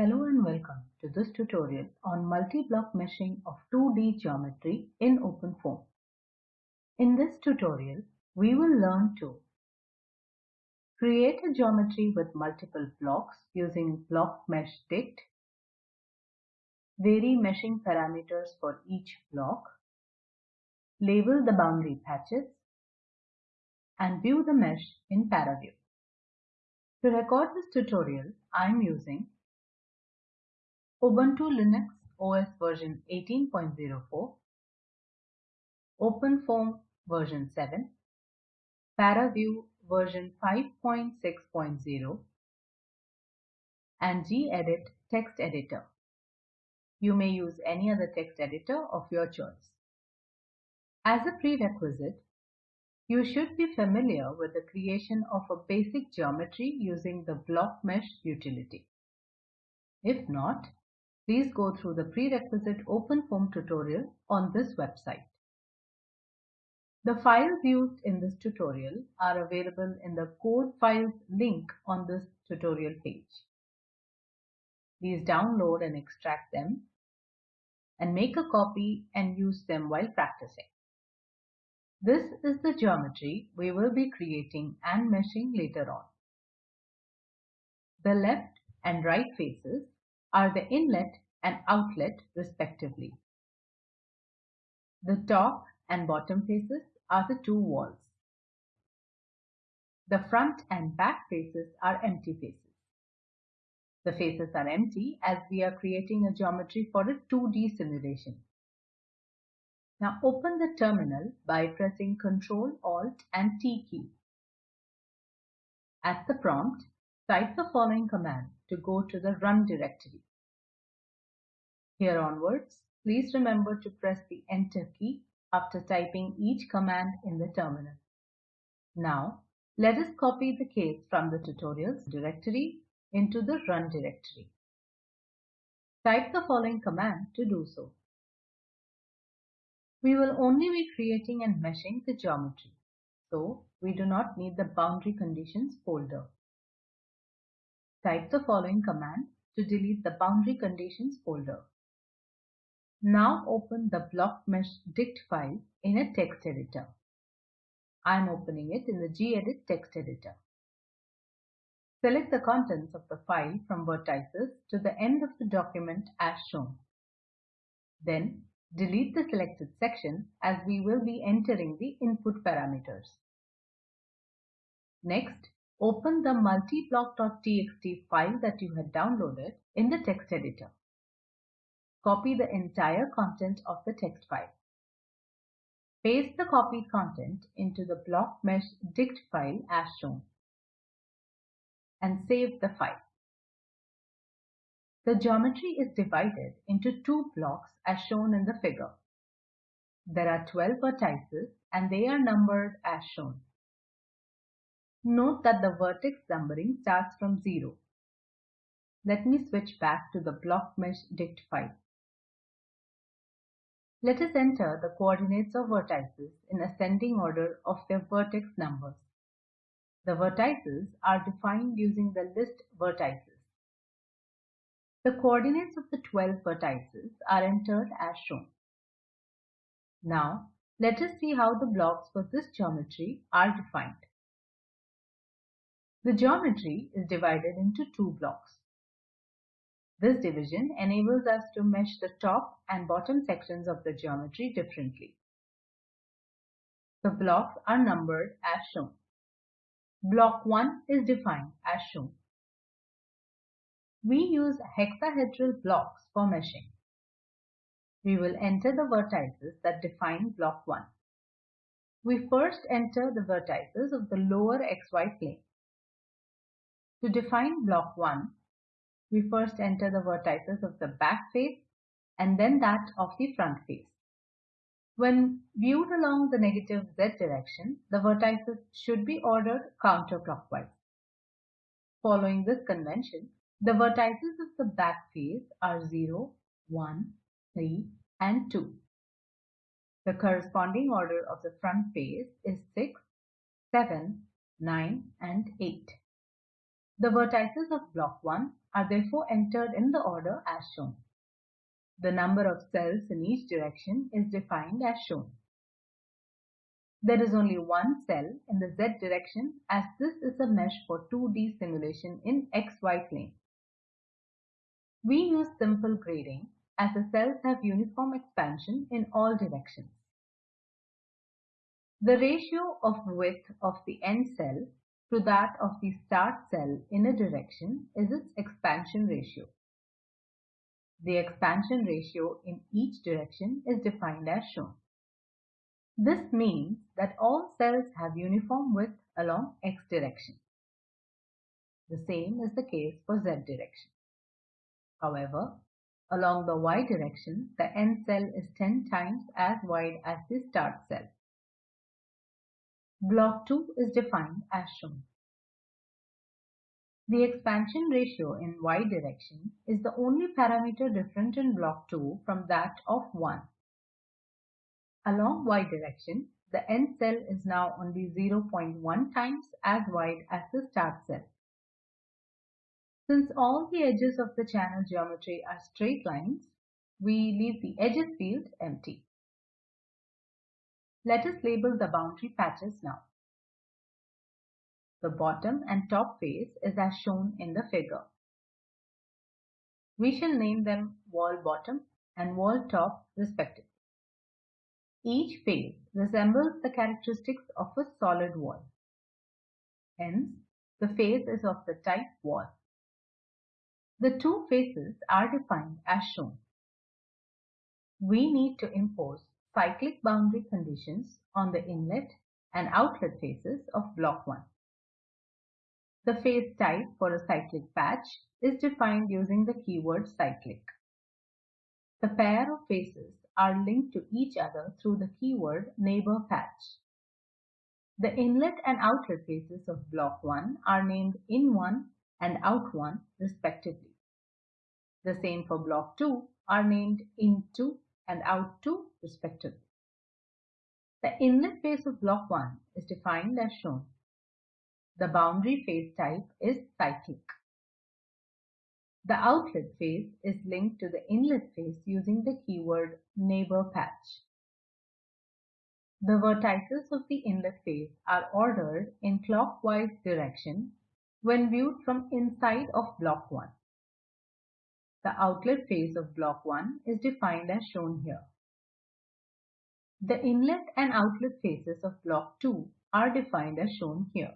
Hello and welcome to this tutorial on multi-block meshing of 2D geometry in OpenFOAM. In this tutorial, we will learn to create a geometry with multiple blocks using block mesh dict, vary meshing parameters for each block, label the boundary patches, and view the mesh in ParaView. To record this tutorial, I am using Ubuntu Linux OS version 18.04, OpenFOAM version 7, ParaView version 5.6.0, and gedit text editor. You may use any other text editor of your choice. As a prerequisite, you should be familiar with the creation of a basic geometry using the block mesh utility. If not, Please go through the prerequisite OpenFOAM tutorial on this website. The files used in this tutorial are available in the code files link on this tutorial page. Please download and extract them and make a copy and use them while practicing. This is the geometry we will be creating and meshing later on. The left and right faces are the inlet and outlet respectively. The top and bottom faces are the two walls. The front and back faces are empty faces. The faces are empty as we are creating a geometry for a 2D simulation. Now open the terminal by pressing Ctrl, Alt and T key. At the prompt, type the following command to go to the run directory. Here onwards, please remember to press the enter key after typing each command in the terminal. Now, let us copy the case from the tutorials directory into the run directory. Type the following command to do so. We will only be creating and meshing the geometry, so we do not need the boundary conditions folder. Type the following command to delete the boundary conditions folder. Now open the block mesh dict file in a text editor. I am opening it in the gedit text editor. Select the contents of the file from vertices to the end of the document as shown. Then delete the selected section as we will be entering the input parameters. Next, open the multiblock.txt file that you had downloaded in the text editor. Copy the entire content of the text file. Paste the copied content into the block mesh dict file as shown and save the file. The geometry is divided into two blocks as shown in the figure. There are 12 vertices and they are numbered as shown. Note that the vertex numbering starts from 0. Let me switch back to the block mesh dict file. Let us enter the coordinates of vertices in ascending order of their vertex numbers. The vertices are defined using the list vertices. The coordinates of the 12 vertices are entered as shown. Now, let us see how the blocks for this geometry are defined. The geometry is divided into two blocks. This division enables us to mesh the top and bottom sections of the geometry differently. The blocks are numbered as shown. Block 1 is defined as shown. We use hexahedral blocks for meshing. We will enter the vertices that define block 1. We first enter the vertices of the lower xy plane. To define block 1, we first enter the vertices of the back face and then that of the front face. When viewed along the negative z direction, the vertices should be ordered counterclockwise. Following this convention, the vertices of the back face are 0, 1, 3 and 2. The corresponding order of the front face is 6, 7, 9 and 8. The vertices of block 1 are therefore entered in the order as shown. The number of cells in each direction is defined as shown. There is only one cell in the z direction as this is a mesh for 2D simulation in xy plane. We use simple grading as the cells have uniform expansion in all directions. The ratio of width of the end cell to that of the start cell in a direction is its expansion ratio. The expansion ratio in each direction is defined as shown. This means that all cells have uniform width along x direction. The same is the case for z direction. However, along the y direction, the end cell is 10 times as wide as the start cell. Block 2 is defined as shown. The expansion ratio in y direction is the only parameter different in block 2 from that of 1. Along y direction, the end cell is now only 0.1 times as wide as the start cell. Since all the edges of the channel geometry are straight lines, we leave the edges field empty. Let us label the boundary patches now. The bottom and top face is as shown in the figure. We shall name them wall bottom and wall top respectively. Each face resembles the characteristics of a solid wall. Hence, the face is of the type wall. The two faces are defined as shown. We need to impose cyclic boundary conditions on the inlet and outlet faces of block 1. The face type for a cyclic patch is defined using the keyword cyclic. The pair of faces are linked to each other through the keyword neighbor patch. The inlet and outlet faces of block 1 are named in1 and out1 respectively. The same for block 2 are named in2 and out2 respectively. The inlet face of block 1 is defined as shown. The boundary face type is cyclic. The outlet face is linked to the inlet face using the keyword neighbor patch. The vertices of the inlet face are ordered in clockwise direction when viewed from inside of block 1. The outlet face of block 1 is defined as shown here. The inlet and outlet faces of block 2 are defined as shown here.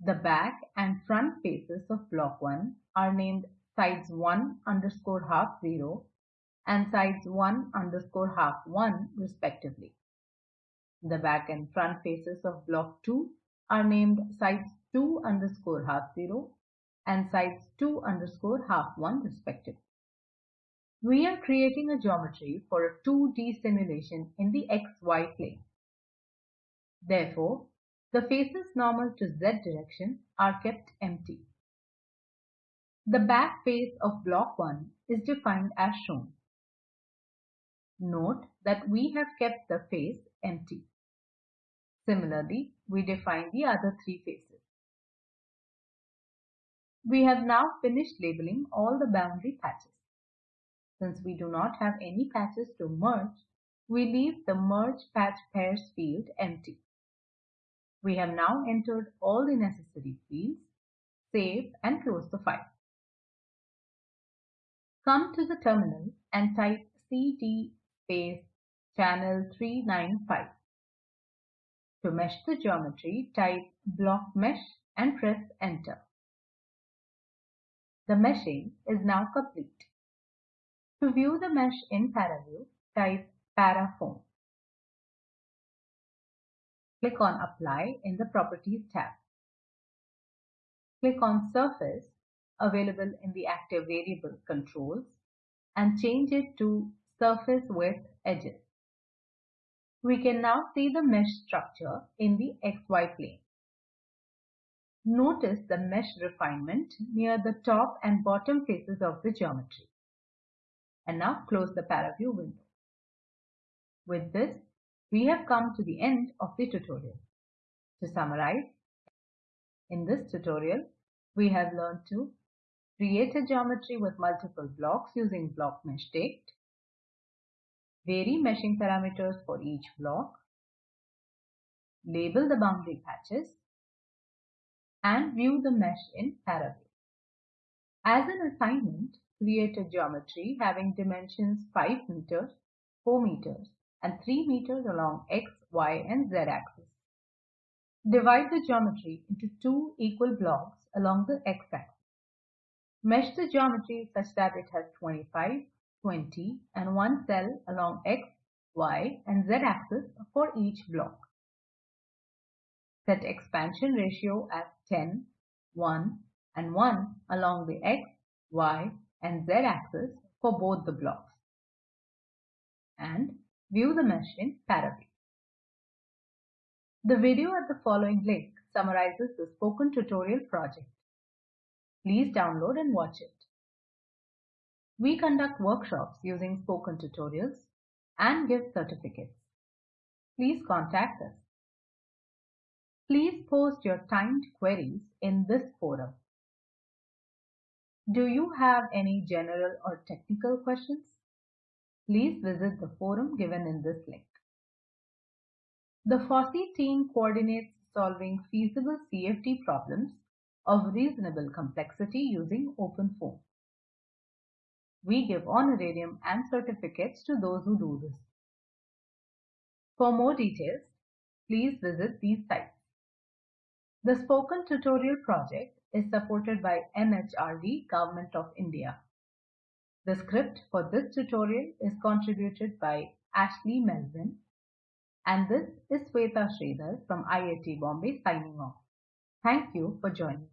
The back and front faces of block 1 are named sides 1 underscore half 0 and sides 1 underscore half 1 respectively. The back and front faces of block 2 are named sides 2 underscore half 0 and sides 2 underscore half 1 respectively. We are creating a geometry for a 2D simulation in the xy plane. Therefore, the faces normal to z direction are kept empty. The back face of block 1 is defined as shown. Note that we have kept the face empty. Similarly, we define the other three faces. We have now finished labeling all the boundary patches. Since we do not have any patches to merge, we leave the Merge Patch Pairs field empty. We have now entered all the necessary fields. Save and close the file. Come to the terminal and type cd space channel 395. To mesh the geometry, type block mesh and press enter. The meshing is now complete. To view the mesh in ParaView, type paraFoam. Click on Apply in the Properties tab. Click on Surface available in the Active Variable Controls and change it to Surface with Edges. We can now see the mesh structure in the XY plane. Notice the mesh refinement near the top and bottom faces of the geometry. And now close the ParaView window. With this, we have come to the end of the tutorial. To summarize, in this tutorial, We have learned to create a geometry with multiple blocks using block mesh dict, vary meshing parameters for each block, label the boundary patches, and view the mesh in Paraview. As an assignment, create a geometry having dimensions 5 meters, 4 meters, and 3 meters along x, y, and z axis. Divide the geometry into two equal blocks along the x-axis. Mesh the geometry such that it has 25, 20 and one cell along x, y and z axis for each block. Set expansion ratio as 10, 1 and 1 along the x, y and z axis for both the blocks. And view the mesh in Paraview. The video at the following link summarizes the spoken tutorial project. Please download and watch it. We conduct workshops using spoken tutorials and give certificates. Please contact us. Please post your timed queries in this forum. Do you have any general or technical questions? Please visit the forum given in this link. The FOSSEE team coordinates solving feasible CFD problems of reasonable complexity using OpenFOAM. We give honorarium and certificates to those who do this. For more details, please visit these sites. The Spoken Tutorial project is supported by MHRD Government of India. The script for this tutorial is contributed by Ashley Melvin and this is Sweta Sridhar from IIT Bombay signing off. Thank you for joining.